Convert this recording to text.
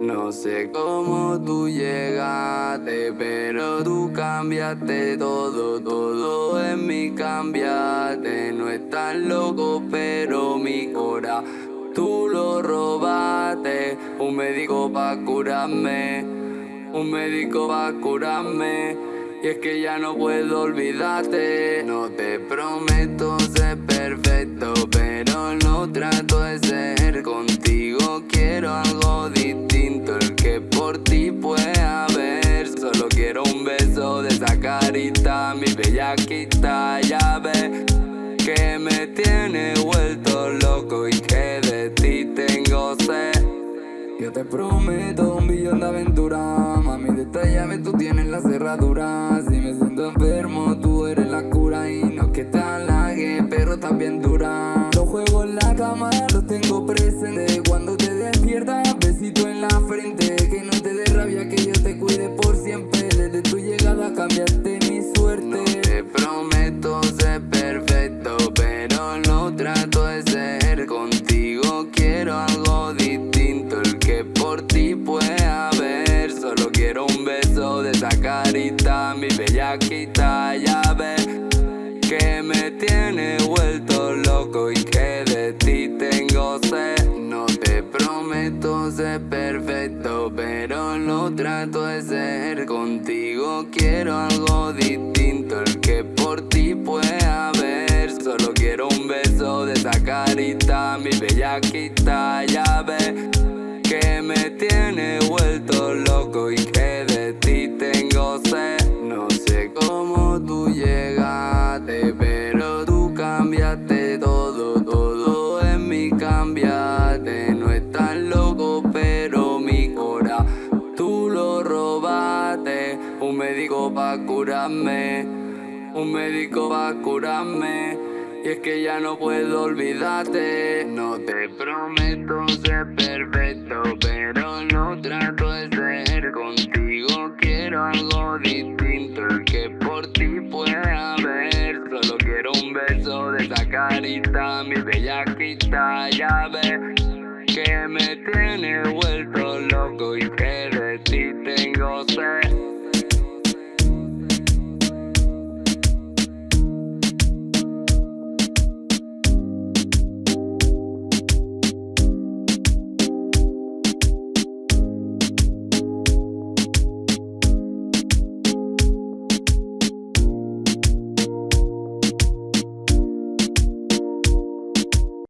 No sé cómo tú llegaste, pero tú cambiaste todo, todo en mí cambiaste. No estás loco, pero mi cora tú lo robaste. Un médico pa' curarme, un médico pa' curarme. Y es que ya no puedo olvidarte, no te prometo carita, mi bellaquita, ya ves que me tiene vuelto loco y que de ti tengo sed. Yo te prometo un billón de aventuras Mami, detallame, tú tienes la cerradura Si me siento enfermo, tú eres la cura Y no que te halague, pero también dura esa carita Mi bellaquita, ya ves Que me tiene vuelto loco y que de ti tengo sed No te prometo ser perfecto Pero no trato de ser. Contigo Quiero algo distinto El que por ti puede haber. Solo quiero un beso de esa carita Mi bellaquita, ya ves que me tiene vuelto loco y que de ti tengo sed No sé cómo tú llegaste, pero tú cambiaste todo, todo en mí cambiaste. No estás loco, pero mi cora tú lo robaste. Un médico pa' curarme, un médico pa' curarme. Y es que ya no puedo olvidarte. No te prometo ser perfecto bellaquita, ya ves Que me tiene vuelto loco Y que de ti tengo sed